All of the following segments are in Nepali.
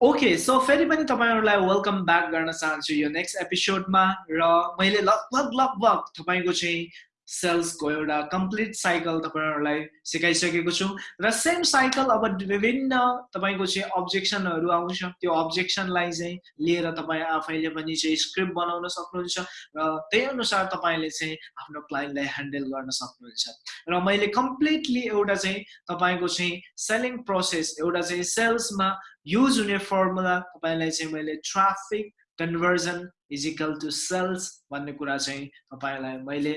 ओके सो फेरि पनि तपाईँहरूलाई वेलकम ब्याक गर्न चाहन्छु यो नेक्स्ट एपिसोडमा र मैले लगभग लगभग तपाईँको चाहिँ सेल्सको एउटा कम्प्लिट साइकल तपाईँहरूलाई सिकाइसकेको छु। र सेम साइकल अब विभिन्न तपाईँको चाहिँ अब्जेक्सनहरू आउँछ। त्यो अब्जेक्सनलाई चाहिँ लिएर तपाईँ आफैले पनि चाहिँ स्क्रिप्ट बनाउन सक्नुहुन्छ र त्यही अनुसार तपाईँले चाहिँ आफ्नो क्लाइन्टलाई ह्यान्डल गर्न सक्नुहुन्छ। र मैले कम्प्लिटली एउटा चाहिँ तपाईँको चाहिँ सेलिङ प्रोसेस एउटा चाहिँ सेल्समा युज हुने फर्मुला तपाईँलाई चाहिँ मैले traffic conversion is equal to sales भन्ने कुरा चाहिँ तपाईँलाई मैले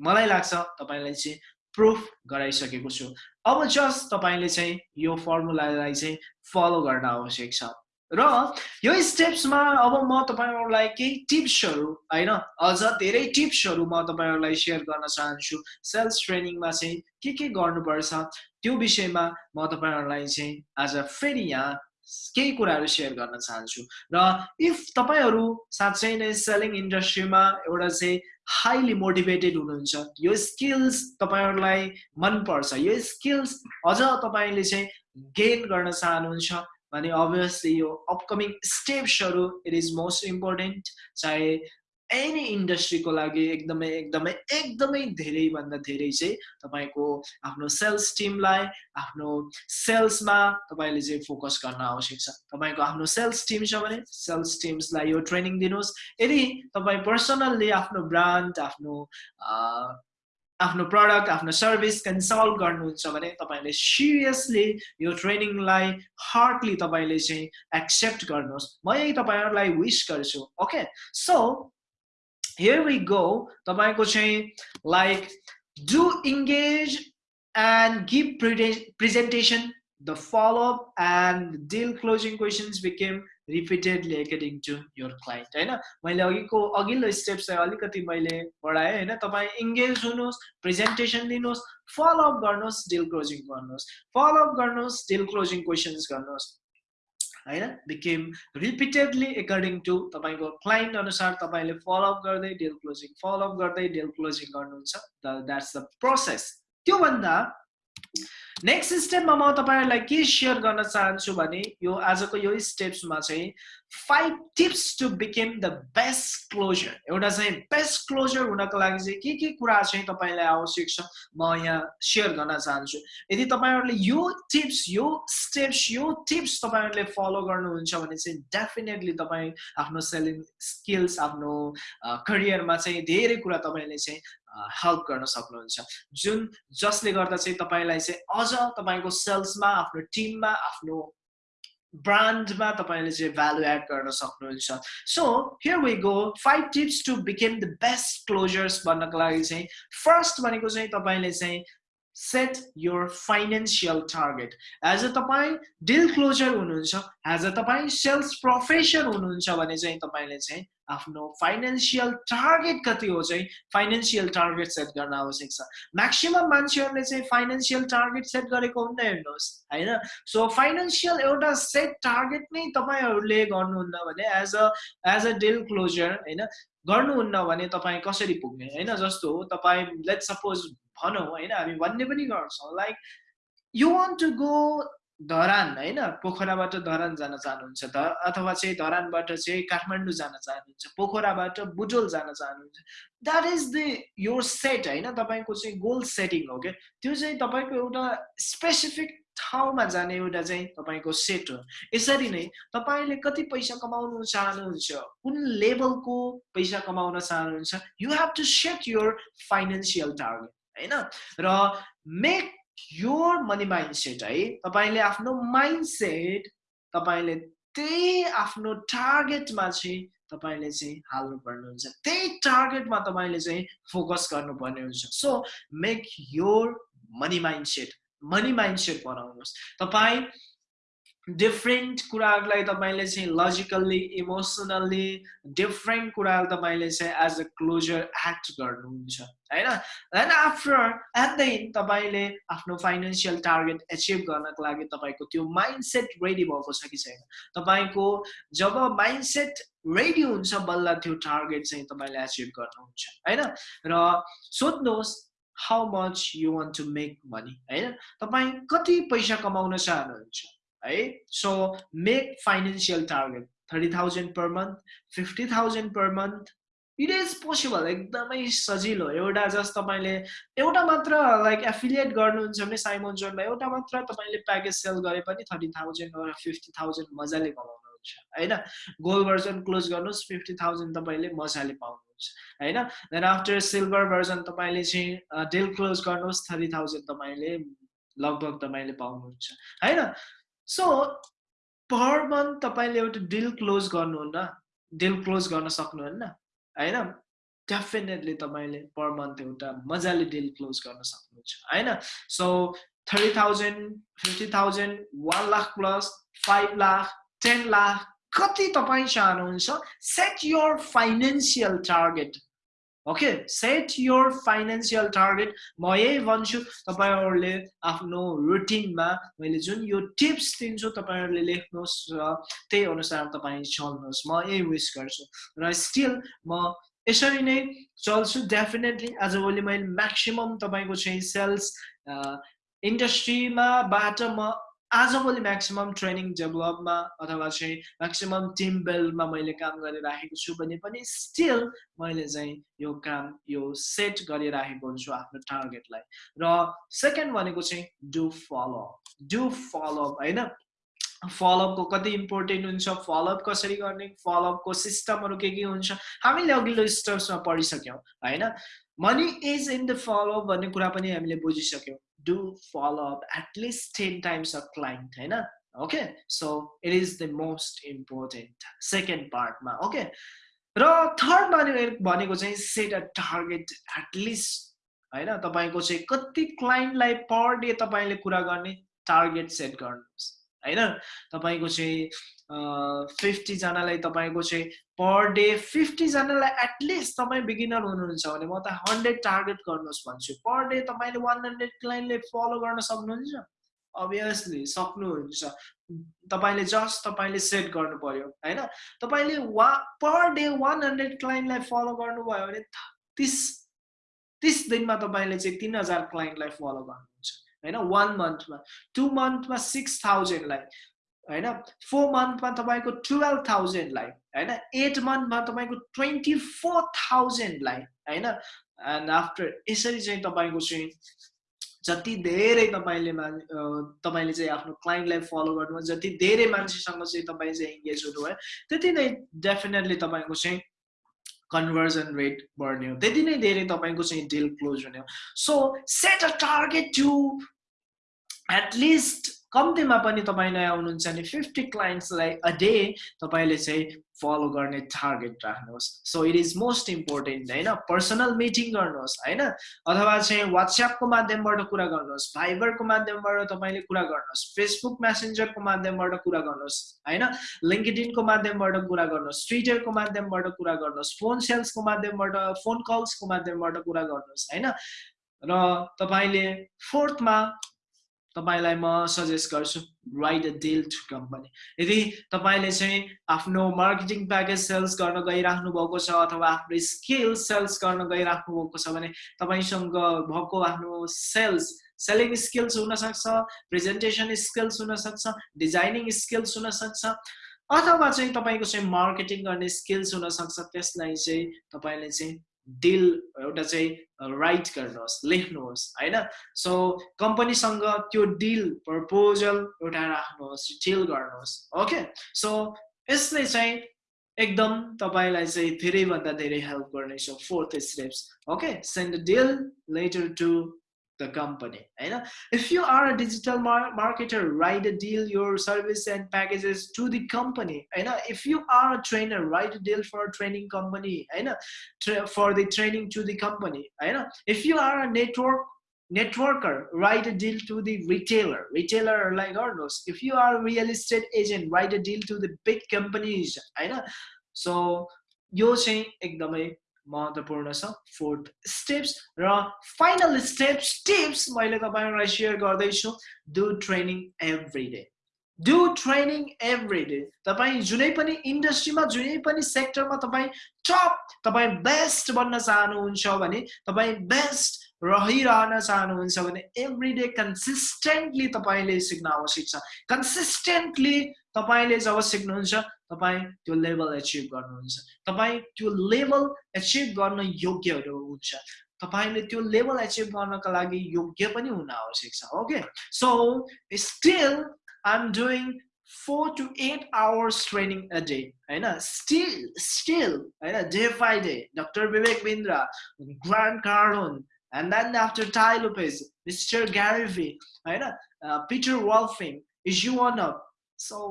मलाई लाग्छ तपाईँलाई चाहिँ प्रुफ गराइसकेको छु। अब जस्ट तपाईँले चाहिँ यो फर्मुलालाई चाहिँ फलो गर्न आवश्यक छ। र यो स्टेप्समा अब म तपाईँहरूलाई केही टिप्सहरू होइन? अझ धेरै टिप्सहरू म तपाईँहरूलाई सेयर गर्न चाहन्छु। सेल्स ट्रेनिङमा चाहिँ के के गर्नुपर्छ त्यो विषयमा म तपाईँहरूलाई चाहिँ आज फेरि यहाँ केही कुराहरू सेयर गर्न चाहन्छु र इफ तपाईँहरू साँच्चै नै सेलिङ इन्डस्ट्रीमा एउटा चाहिँ हाइली मोटिभेटेड हुनुहुन्छ यो स्किल्स तपाईँहरूलाई मनपर्छ यो स्किल्स अझ तपाईँले चाहिँ गेन गर्न चाहनुहुन्छ भने अभियसली यो अपकमिङ स्टेप्सहरू इट इज मोस्ट इम्पोर्टेन्ट चाहे एनी इन्डस्ट्रीको लागि एकदमै एकदमै एकदमै धेरैभन्दा धेरै चाहिँ तपाईँको आफ्नो सेल्स टिमलाई आफ्नो सेल्समा तपाईँले चाहिँ फोकस गर्न आवश्यक छ। तपाईँको आफ्नो सेल्स टिम छ भने सेल्स टिम्सलाई यो ट्रेनिङ दिनुहोस्। यदि तपाईँ पर्सनल्ली आफ्नो ब्रान्ड आफ्नो आफ्नो प्रडक्ट आफ्नो सर्भिस कन्सल्ट गर्नुहुन्छ भने तपाईँले सिरियसली यो ट्रेनिङलाई हार्डली तपाईँले चाहिँ एक्सेप्ट गर्नुहोस्। म यही तपाईँहरूलाई विस गर्छु okay so here we go तपाईँको चाहिँ like do engage and give presentation the follow-up and deal closing questions became repeatedly according to your client होइन मैले अघिको अघिल्लो स्टेप चाहिँ अलिकति मैले बढाएँ होइन तपाईँ इङ्गेज हुनुहोस् प्रेजेन्टेसन दिनुहोस् फलोअप गर्नुहोस् डिल क्लोजिङ गर्नुहोस् फलोअप गर्नुहोस् डिल क्लोजिङ क्वेसन्स गर्नुहोस् होइन? बिकेम रिपिटेडली एकर्डिङ टु तपाईँको क्लाइन्ट अनुसार तपाईँले फलोअप गर्दै डेल क्लोजिङ फलोअप गर्दै डेल क्लोजिङ गर्नुहुन्छ। द्याट्स द प्रोसेस त्योभन्दा नेक्स्ट स्टेपमा म तपाईँहरूलाई के सेयर गर्न चाहन्छु भने यो आजको यो स्टेप्समा चाहिँ five tips to become the best closer एउटा चाहिँ बेस्ट क्लोजर हुनको लागि चाहिँ के के कुरा चाहिँ तपाईँलाई आवश्यक छ म यहाँ सेयर गर्न चाहन्छु। यदि तपाईँहरूले यो टिप्स यो स्टेप्स यो टिप्स तपाईँहरूले फलो गर्नुहुन्छ भने चाहिँ डेफिनेटली तपाईँ आफ्नो सेलिङ स्किल्स आफ्नो करियरमा चाहिँ धेरै कुरा तपाईँले चाहिँ हेल्प गर्न सक्नुहुन्छ। जुन जसले गर्दा चाहिँ तपाईँलाई चाहिँ अझ तपाईँको सेल्समा आफ्नो टिममा आफ्नो ब्रान्डमा तपाईँले चाहिँ भ्यालु एड गर्न सक्नुहुन्छ। So here we go five tips to become the best closers भन्नको लागि चाहिँ फर्स्ट भनेको चाहिँ तपाईँले चाहिँ set your financial target as a तपाईँ डिल क्लोजर हुनुहुन्छ एज अ तपाईँ सेल्स प्रोफेसन हुनुहुन्छ भने चाहिँ तपाईँले चाहिँ आफ्नो फाइनेन्सियल टार्गेट कति हो चाहिँ फाइनेन्सियल टार्गेट सेट गर्न आवश्यक छ। म्याक्सिमम् मान्छेहरूले चाहिँ फाइनेन्सियल टार्गेट सेट गरेको हुन्न हेर्नुहोस् होइन? सो फाइनेन्सियल एउटा सेट टार्गेट नै तपाईँहरूले गर्नुहुन्न भने as a as a deal closer होइन? गर्नुहुन्न भने तपाईँ कसरी पुग्ने? होइन जस्तो हो तपाईँ लेट सपोज भनौँ होइन हामी भन्ने पनि गर्छौँ। Like you want to go Dharan होइन? पोखराबाट धरान जान चाहनुहुन्छ ध अथवा चाहिँ धरानबाट चाहिँ काठमाडौँ जान चाहनुहुन्छ पोखराबाट बुटोल जान चाहनुहुन्छ। That is the your set होइन? तपाईँको चाहिँ गोल सेटिङ हो क्या त्यो चाहिँ तपाईँको एउटा स्पेसिफिक ठाउँमा जाने एउटा चाहिँ तपाईँको सेट हो। यसरी नै तपाईँले कति पैसा कमाउनु चाहनुहुन्छ कुन लेभलको पैसा कमाउन चाहनुहुन्छ you have to set your financial target होइन? र make your money mind set है? तपाईँले आफ्नो माइन्ड सेट तपाईँले त्यही आफ्नो टार्गेटमा चाहिँ तपाईँले चाहिँ हाल्नुपर्ने हुन्छ त्यही टार्गेटमा तपाईँले चाहिँ फोकस गर्नुपर्ने हुन्छ। So make your money mind set money mind set बनाउनुहोस्। तपाईँ डिफ्रेन्ट कुराहरूलाई तपाईँले चाहिँ लजिकल्ली इमोसनल्ली डिफ्रेन्ट कुराहरू तपाईँले चाहिँ एज अ क्लोजर एक्ट गर्नुहुन्छ होइन? And after at the end तपाईँले आफ्नो फाइनेन्सियल टार्गेट एचिभ गर्नको लागि तपाईँको त्यो माइन्ड सेट रेडी भएको छ कि छैन? तपाईँको जब माइन्ड सेट रेडी हुन्छ बल्ल त्यो टार्गेट चाहिँ तपाईँले एचिभ गर्नुहुन्छ होइन? र सोध्नुहोस् how much you want to make money होइन तपाईँ कति पैसा कमाउन चाहनुहुन्छ है so make financial target thirty thousand per month fifty thousand per month it is possible एकदमै सजिलो एउटा जस्ट तपाईँले एउटा मात्र लाइक एफिलिएट गर्नुहुन्छ भने साइमोन जोनमा एउटा मात्र तपाईँले प्याकेज सेल गरे पनि थर्टी थाउजन्ड फिफ्टी थाउजन्ड मजाले कमाउनुहुन्छ होइन? गोल्ड भर्जन क्लोज गर्नुहोस् फिफ्टी थाउजन्ड तपाईँले मजाले पाउनुहुन्छ होइन? देन आफ्टर सिल्भर भर्जन तपाईँले चाहिँ डेल क्लोज गर्नुहोस् थर्टी थाउजन्ड तपाईँले लगभग तपाईँले पाउनुहुन्छ होइन? सो पर मन्थ तपाईँले एउटा डिल क्लोज गर्नुहुन्न डिल क्लोज गर्न सक्नुहुन्न होइन? डेफिनेटली तपाईँले पर मन्थ एउटा मजाले डिल क्लोज गर्न सक्नुहुन्छ होइन? So thirty thousand fifty thousand one lakh plus five lakh lakh कति तपाईँ चाहनुहुन्छ? Set your financial target okay set your financial target म यही भन्छु तपाईँहरूले आफ्नो रुटिनमा मैले जुन यो टिप्स दिन्छु तपाईँहरूले लेख्नुहोस् र त्यही अनुसार तपाईँ चल्नुहोस्। म यही विस गर्छु। र स्टिल म यसरी नै चल्छु। डेफिनेटली आजभोलि मैले म्याक्सिमम् तपाईँको चाहिँ सेल्स इन्डस्ट्रीमा बाट म आजभोलि म्याक्सिमम् ट्रेनिङ डेभलपमा अथवा चाहिँ म्याक्सिमम् टिम बिल्डमा मैले काम गरिराखेको छु भने पनि स्टिल मैले चाहिँ यो काम यो सेट गरिराखेको हुन्छु आफ्नो टार्गेटलाई र सेकेन्ड भनेको चाहिँ डु फलो डु फलो होइन? फलोअपको कति इम्पोर्टेन्ट हुन्छ फलोअप कसरी गर्ने फलोअपको सिस्टमहरू के के हुन्छ हामीले अघिल्लो स्टेप्समा पढिसक्यौँ होइन? Money is in the follow up भन्ने कुरा पनि हामीले बुझिसक्यौँ। Up at least 10 times a client होइन? Okay so it is the most important second पार्टमा okay र थर्ड भनेको चाहिँ सेट अ टार्गेट एटलिस्ट होइन? तपाईँको चाहिँ कति क्लाइन्टलाई पर डे तपाईँले कुरा गर्ने टार्गेट सेट गर्नुहोस्। होइन? तपाईँको चाहिँ फिफ्टीजनालाई तपाईँको चाहिँ पर डे फिफ्टीजनालाई एटलिस्ट तपाईँ बिगिनर हुनुहुन्छ भने म त हन्ड्रेड टार्गेट गर्नुहोस् भन्छु। पर डे तपाईँले वान हन्ड्रेड क्लाइन्टले फलो गर्न सक्नुहुन्छ? अभियसली सक्नुहुन्छ। तपाईँले जस्ट तपाईँले सेट गर्नु पर्यो होइन? तपाईँले वा पर डे वान हन्ड्रेड क्लाइन्टलाई फलो गर्नुभयो भने तिस तिस दिनमा तपाईँले चाहिँ तिन हजार क्लाइन्टलाई फलो गर्नुहुन्छ होइन? वान मन्थमा टु मन्थमा सिक्स थाउजन्डलाई होइन? फोर मन्थमा तपाईँको टुवेल्भ थाउजन्डलाई होइन? एट मन्थमा तपाईँको ट्वेन्टी फोर थाउजन्डलाई होइन? एन्ड आफ्टर यसरी चाहिँ तपाईँको चाहिँ जति धेरै तपाईँले मान तपाईँले चाहिँ आफ्नो क्लाइन्टलाई फलो गर्नुभयो जति धेरै मान्छेसँग चाहिँ तपाईँ चाहिँ इङ्गेज हुनुभयो त्यति नै डेफिनेटली तपाईँको चाहिँ कन्भर्जन रेट बढ्ने हो। त्यति नै धेरै तपाईँको चाहिँ डिल क्लोज हुने हो। So set a target to at least कम्तीमा पनि तपाईँ नयाँ हुनुहुन्छ भने फिफ्टी क्लाइन्ट्सलाई अ डे तपाईँले चाहिँ फलो गर्ने टार्गेट राख्नुहोस्। So it is most important होइन? पर्सनल मिटिङ गर्नुहोस् होइन? अथवा चाहिँ वाट्सएपको माध्यमबाट कुरा गर्नुहोस् भाइबरको माध्यमबाट तपाईँले कुरा गर्नुहोस् फेसबुक मेसेन्जरको माध्यमबाट कुरा गर्नुहोस् होइन? लिङ्कडिनको माध्यमबाट कुरा गर्नुहोस् ट्विटरको माध्यमबाट कुरा गर्नुहोस् फोन सेल्सको माध्यमबाट फोन कल्सको माध्यमबाट कुरा गर्नुहोस् होइन? र तपाईँले फोर्थमा तपाईँलाई म सजेस्ट गर्छु write a deal to company यदि तपाईँले चाहिँ आफ्नो मार्केटिङ प्याकेज सेल्स गर्न गइराख्नु भएको छ अथवा आफ्नो स्किल सेल्स गर्न गइराख्नु भएको छ भने तपाईँसँग भएको आफ्नो सेल्स सेलिङ स्किल्स हुनसक्छ प्रेजेन्टेसन स्किल्स हुनसक्छ डिजाइनिङ स्किल्स हुनसक्छ अथवा चाहिँ तपाईँको चाहिँ मार्केटिङ गर्ने स्किल्स हुनसक्छ त्यसलाई चाहिँ तपाईँले चाहिँ डिल एउटा चाहिँ राइट गर्नुहोस् लेख्नुहोस् होइन? सो कम्पनीसँग त्यो डिल प्रपोजल एउटा राख्नुहोस् डिल गर्नुहोस् ओके सो यसले चाहिँ एकदम तपाईँलाई चाहिँ धेरैभन्दा धेरै हेल्प गर्नेछ fourth steps okay send deal letter to the company know, if you are a digital mar marketer write a deal your service and packages to the company know, if you are a trainer write a deal for a training company know, for the training to the company know, if you are a network networker write a deal to the retailer retailer like knows if you are a real estate agent write a deal to the big companies know, so यो चाहिँ एकदमै महत्त्वपूर्ण छ। फोर्थ स्टेप्स र फाइनल स्टेप्स टिप्स मैले तपाईँहरूलाई सेयर गर्दैछु। Do training every day do training every day तपाईँ जुनै पनि इन्डस्ट्रीमा जुनै पनि सेक्टरमा तपाईँ टप तपाईँ बेस्ट बन्न चाहनुहुन्छ भने तपाईँ बेस्ट रहिरहन चाहनुहुन्छ भने एभ्री डे कन्सिस्टेन्टली तपाईँले सिक्न आवश्यक छ। कन्सिस्टेन्टली तपाईँले जब सिक्नुहुन्छ तपाईँ त्यो लेभल एचिभ गर्नुहुन्छ। तपाईँ त्यो लेभल एचिभ गर्न योग्यहरू हुन्छ। तपाईँले त्यो लेभल एचिभ गर्नको लागि योग्य पनि हुन आवश्यक छ okay so still I am doing four to eight hours training a day होइन? स्टिल स्टिल होइन? Day by day doctor Vivek Bindra Grant Cardone and then after Tai Lopez mister Garify होइन? Peter वाल्फिङ is you one of so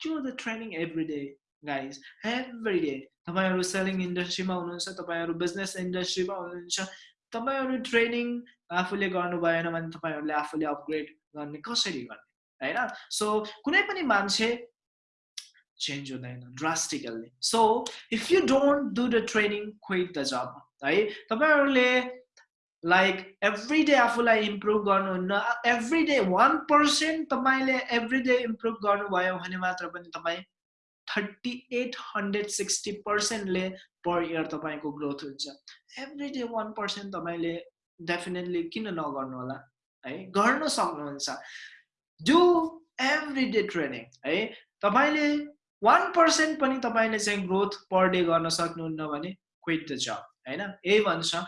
do the training every day guys. Every day. तपाईँहरू सेलिङ इन्डस्ट्रीमा हुनुहुन्छ तपाईँहरू बिजनेस इन्डस्ट्रीमा हुनुहुन्छ तपाईँहरू ट्रेनिङ आफूले गर्नु भएन भने तपाईँहरूले आफूले अपग्रेड गर्ने कसरी गर्ने होइन सो कुनै पनि मान्छे चेन्ज हुँदैन drastically so if you don't do the training quit the job है तपाईँहरूले लाइक एभ्री डे आफूलाई इम्प्रुभ गर्नुहुन्न एभ्री डे वान पर्सेन्ट तपाईँले एभ्री डे इम्प्रुभ गर्नुभयो भने मात्र पनि तपाईँ थर्टी एट हन्ड्रेड सिक्सटी पर्सेन्टले पर इयर तपाईँको ग्रोथ हुन्छ एभ्री डे वान पर्सेन्ट तपाईँले डेफिनेटली किन नगर्नु होला है गर्न सक्नुहुन्छ डु एभ्री डे ट्रेनिङ है तपाईँले वान पर्सेन्ट पनि तपाईँले चाहिँ ग्रोथ पर डे गर्न सक्नुहुन्न भने क्विट द जब होइन? यही भन्छ।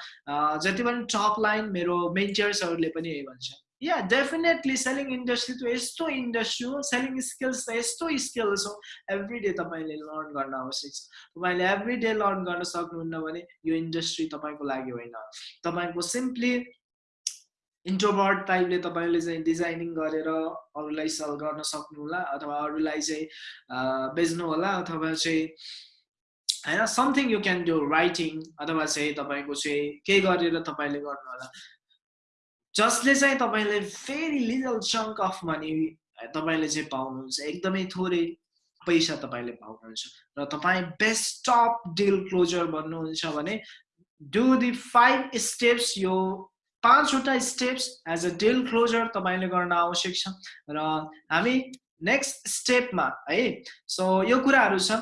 जति पनि टप लाइन मेरो मेन्चर्सहरूले पनि यही भन्छ। या डेफिनेटली सेलिङ इन्डस्ट्री त यस्तो इन्डस्ट्री हो सेलिङ स्किल्स त यस्तो स्किल्स हो। एभ्री डे तपाईँले लर्न गर्न आवश्यक छ। तपाईँले एभ्री डे लर्न गर्न सक्नुहुन्न भने यो इन्डस्ट्री तपाईँको लागि होइन। तपाईँको सिम्पली इन्ट्रोभर्ट टाइपले तपाईँले चाहिँ डिजाइनिङ गरेर अरूलाई सेल गर्न सक्नुहोला अथवा अरूलाई चाहिँ बेच्नु होला अथवा चाहिँ होइन something you can do writing अथवा चाहिँ तपाईँको चाहिँ केही गरेर तपाईँले गर्नु होला जसले चाहिँ तपाईँले very little chunk of money तपाईँले चाहिँ पाउनुहुन्छ एकदमै थोरै पैसा तपाईँले पाउनुहुन्छ र तपाईँ बेस्ट टप डिल क्लोजर भन्नुहुन्छ भने डु दि फाइभ स्टेप्स यो पाँचवटा steps as a deal closer तपाईँले गर्न आवश्यक छ। र हामी नेक्स्ट स्टेपमा है सो यो कुराहरू छ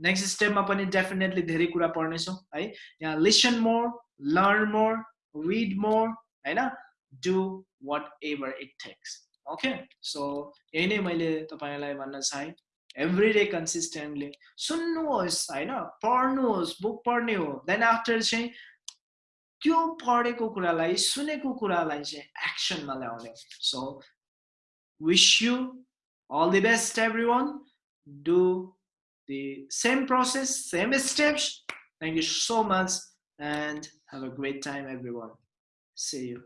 नेक्स्ट स्टेपमा पनि डेफिनेटली धेरै कुरा पढ्नेछौँ है। यहाँ listen more learn more read more होइन? Do whatever it takes. Okay? So यही नै मैले तपाईँलाई भन्न चाहेँ। एभ्री डे कन्सिस्टेन्टली सुन्नुहोस् होइन? पढ्नुहोस् बुक पढ्ने हो। देन आफ्टर चाहिँ त्यो पढेको कुरालाई सुनेको कुरालाई चाहिँ एक्सनमा ल्याउने। So wish you all the best everyone. Do the same process same steps. Thank you so much and have a great time everyone. See you